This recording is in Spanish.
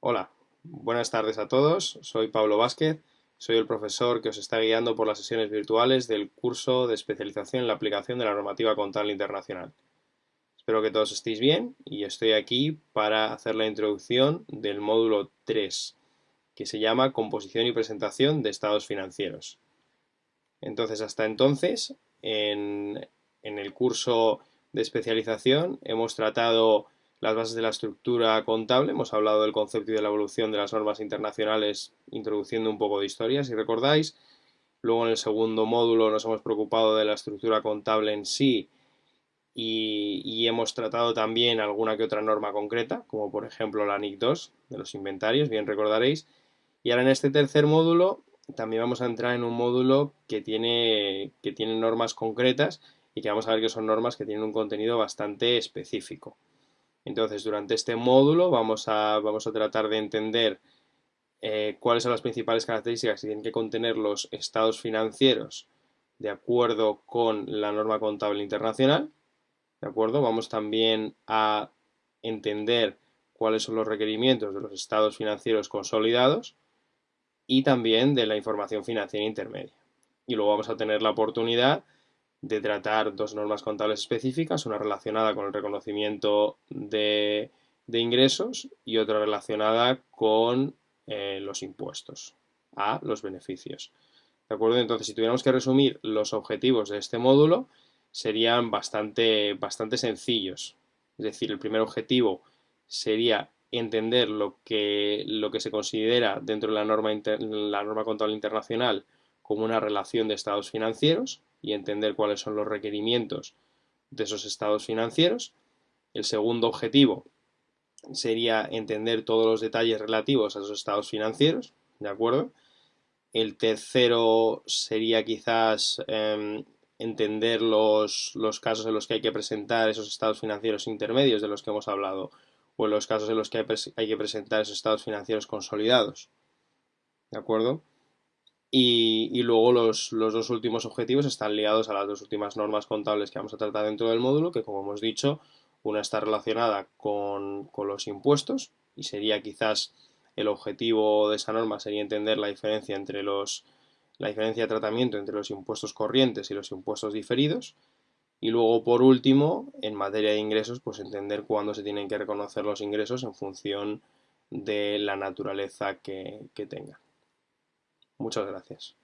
Hola, buenas tardes a todos. Soy Pablo Vázquez, soy el profesor que os está guiando por las sesiones virtuales del curso de especialización en la aplicación de la normativa contable internacional. Espero que todos estéis bien y estoy aquí para hacer la introducción del módulo 3, que se llama Composición y presentación de estados financieros. Entonces, hasta entonces, en, en el curso de especialización hemos tratado las bases de la estructura contable, hemos hablado del concepto y de la evolución de las normas internacionales introduciendo un poco de historia, si recordáis. Luego en el segundo módulo nos hemos preocupado de la estructura contable en sí y, hemos tratado también alguna que otra norma concreta, como por ejemplo la NIC 2 de los inventarios, bien recordaréis. Y ahora en este tercer módulo también vamos a entrar en un módulo que tiene, que tiene normas concretas y que vamos a ver que son normas que tienen un contenido bastante específico. Entonces, durante este módulo vamos a, vamos a tratar de entender eh, cuáles son las principales características que tienen que contener los estados financieros de acuerdo con la norma contable internacional. ¿De acuerdo? Vamos también a entender cuáles son los requerimientos de los estados financieros consolidados y también de la información financiera intermedia. Y luego vamos a tener la oportunidad de tratar dos normas contables específicas, una relacionada con el reconocimiento de, ingresos y otra relacionada con eh, los impuestos a los beneficios. ¿De acuerdo? Entonces, si tuviéramos que resumir los objetivos de este módulo, serían bastante, bastante sencillos. Es decir, el primer objetivo sería entender lo que, lo que se considera dentro de la norma, la norma contable internacional como una relación de estados financieros y entender cuáles son los requerimientos de esos estados financieros. El segundo objetivo sería entender todos los detalles relativos a esos estados financieros, ¿de acuerdo? El tercero sería quizás em, entender los, los, casos en los que hay que presentar esos estados financieros intermedios de los que hemos hablado, o en los casos en los que hay, hay que presentar esos estados financieros consolidados, ¿de acuerdo? Y, luego los, dos últimos objetivos están ligados a las dos últimas normas contables que vamos a tratar dentro del módulo, que como hemos dicho, una está relacionada con, los impuestos y sería quizás el objetivo de esa norma sería entender la diferencia entre los la diferencia de tratamiento entre los impuestos corrientes y los impuestos diferidos y luego por último en materia de ingresos pues entender cuándo se tienen que reconocer los ingresos en función de la naturaleza que, que tengan. Muchas gracias.